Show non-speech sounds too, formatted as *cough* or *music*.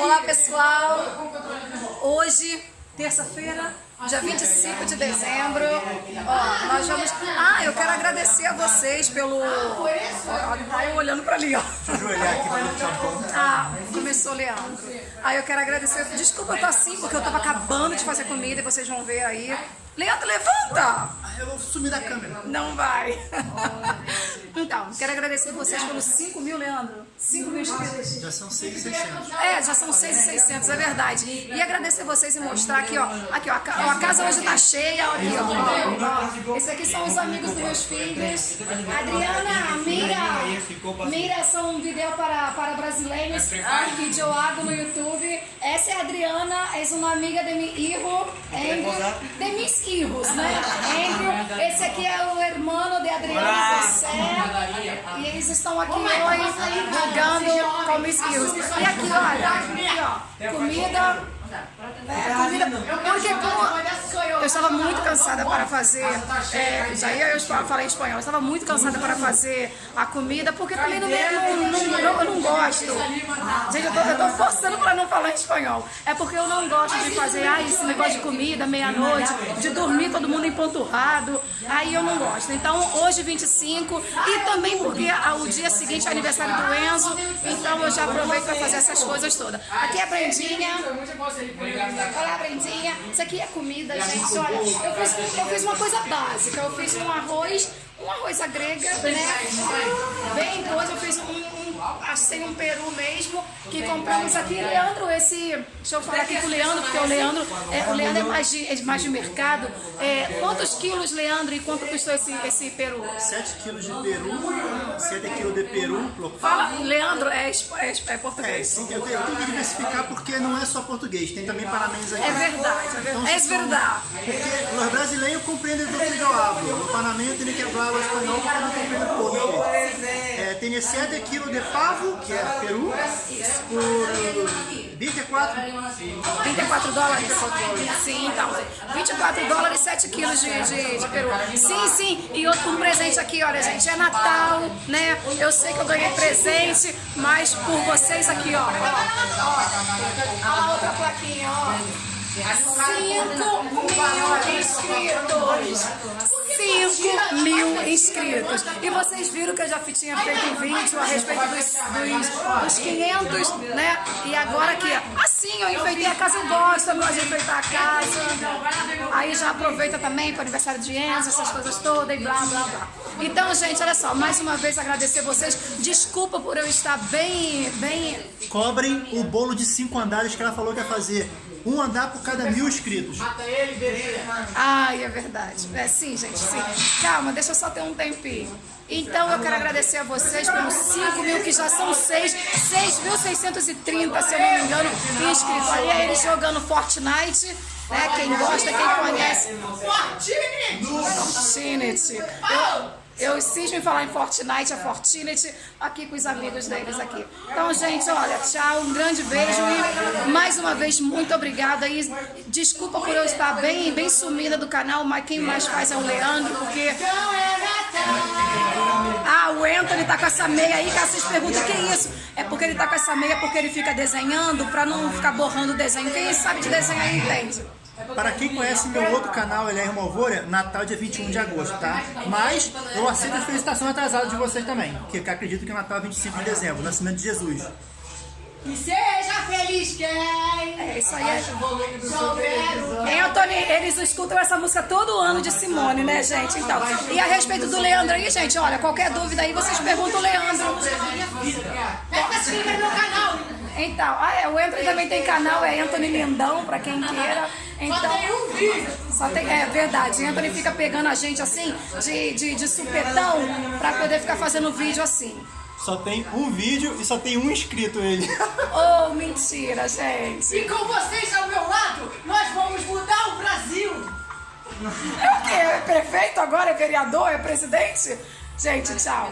Olá pessoal, hoje, terça-feira, dia 25 de dezembro, ó, nós vamos... Ah, eu quero agradecer a vocês pelo... Tá eu olhando pra ali, ó. Ah, começou Leandro. Ah, eu quero agradecer, desculpa eu tô assim, porque eu tava acabando de fazer comida e vocês vão ver aí. Leandro, levanta! Eu vou sumir da câmera. Não vai. Então, quero agradecer vocês pelos 5 mil, Leandro. 5 mil inscritos. Já são 6,600. É, já são 6,600, é verdade. E agradecer vocês e mostrar aqui, ó. Aqui, ó. A ca- a casa hoje tá cheia, aqui, ó. ó. Esse aqui são os amigos dos meus filhos. Adriana, Mira. Mira são um vídeo para, para brasileiros. Que eu hago no YouTube. Essa é a Adriana, é uma amiga de meu filho. Andrew. De hijos, né? *laughs* Andrew. Esse aqui é o irmão de Adriana José. E eles estão aqui hoje jogando com meus filhos. E aqui, olha, aqui, ó, comida. É, comida. Porque como eu estava muito cansada para fazer, é, já ia eu falei espanhol, eu estava muito cansada para fazer a comida, porque também não, não, não, não- eu não gosto. Gente, eu tô, eu forçando para não falar espanhol. É porque eu não gosto de fazer ah, esse negócio de comida, meia-noite, de dormir todo mundo empanturrado. Aí eu não gosto. Então, hoje 25, e também porque o dia seguinte é aniversário do Enzo, então eu já aproveito para fazer essas coisas todas. Aqui é a Brendinha. Olá, Brendinha. Isso aqui é comida. Olha, eu fiz, eu fiz uma coisa básica. Eu fiz um arroz, um arroz à grega, né? Bem coisa. Eu fiz um, um assim, um peru mesmo, que compramos aqui. Leandro, esse... Deixa eu falar aqui com o Leandro, porque o Leandro é, o Leandro é mais de, é mais de mercado. É, quantos quilos, Leandro, e quanto custou esse, esse peru? 7 quilos de peru, 7 quilos de peru. Fala, Leandro, é, é, é É, português. tenho, eu tenho que diversificar porque não é só português, tem também panamenhos aqui. É verdade, é verdade. É se são- verdade. Porque os brasileiros compreendem do que eu hablo. Los panameños tienen que hablar espanhol porque não compreendem pouco. É, tem 7 quilos de pavo, que é peru, por 24 24 dólares? Sim, então. 24 dólares, 7 quilos de, de, de peru. Sim, sim. E outro um presente aqui, olha, gente. É Natal, né? Eu sei que eu ganhei presente, mas por vocês aqui, ó. Ó. A outra plaquinha, ó. 5 mil inscritos. 5 mil inscritos. E vocês viram que eu já tinha feito um vídeo a respeito dos, dos 500, né? E agora aqui, assim, eu enfeitei a casa, eu gosto, eu gosto de enfeitar a casa. Aí já aproveita também para o aniversário de Enzo, essas coisas todas e blá, blá, blá. Então, gente, olha só, mais uma vez agradecer vocês. Desculpa por eu estar bem, bem Cobrem o bolo de 5 andares que ela falou que ia fazer. Um andar por cada mil inscritos. Ai, é verdade. É sim, gente, sim. Calma, deixa eu só ter um tempinho. Então eu quero agradecer a vocês pelos 5 mil, que já são 6, 6.630, se eu não me engano, inscritos. É eles jogando Fortnite, né? Quem gosta, quem conhece. Fortnite! Eu, eu cismo em falar em Fortnite, a Fortnite, aqui com os amigos deles aqui. Então, gente, olha, tchau, um grande beijo e mais uma vez, muito obrigada. E desculpa por eu estar bem, bem sumida do canal, mas quem mais faz é o Leandro, porque... Ah, o Anthony tá com essa meia aí, que vocês perguntam, que isso? É porque ele tá com essa meia porque ele fica desenhando, pra não ficar borrando o desenho. Quem sabe de desenhar entende. Para quem conhece meu outro canal, ele é Irmão Alvora, Natal dia 21 de agosto, tá? Mas eu aceito as felicitações atrasadas de vocês também, que eu acredito que o Natal é 25 de dezembro, nascimento de Jesus. Que seja feliz quem É isso aí. É... Hein, Antônio, eles escutam essa música todo ano de Simone, né, gente? Então, e a respeito do Leandro aí, gente, olha, qualquer dúvida aí, vocês perguntam o Leandro. Pega se inscreve no canal. Então, ah, é, o Anthony também tem canal, é Anthony Lindão, pra quem *laughs* queira. Então, Só tem um vídeo. Só tem, é verdade, Anthony fica pegando a gente assim, de, de, de supetão, pra poder ficar fazendo vídeo assim. Só tem um vídeo e só tem um inscrito ele. *laughs* Oh, mentira, gente. E com vocês ao meu lado, nós vamos mudar o Brasil. É o quê? É prefeito agora? É vereador? É presidente? Gente, tchau.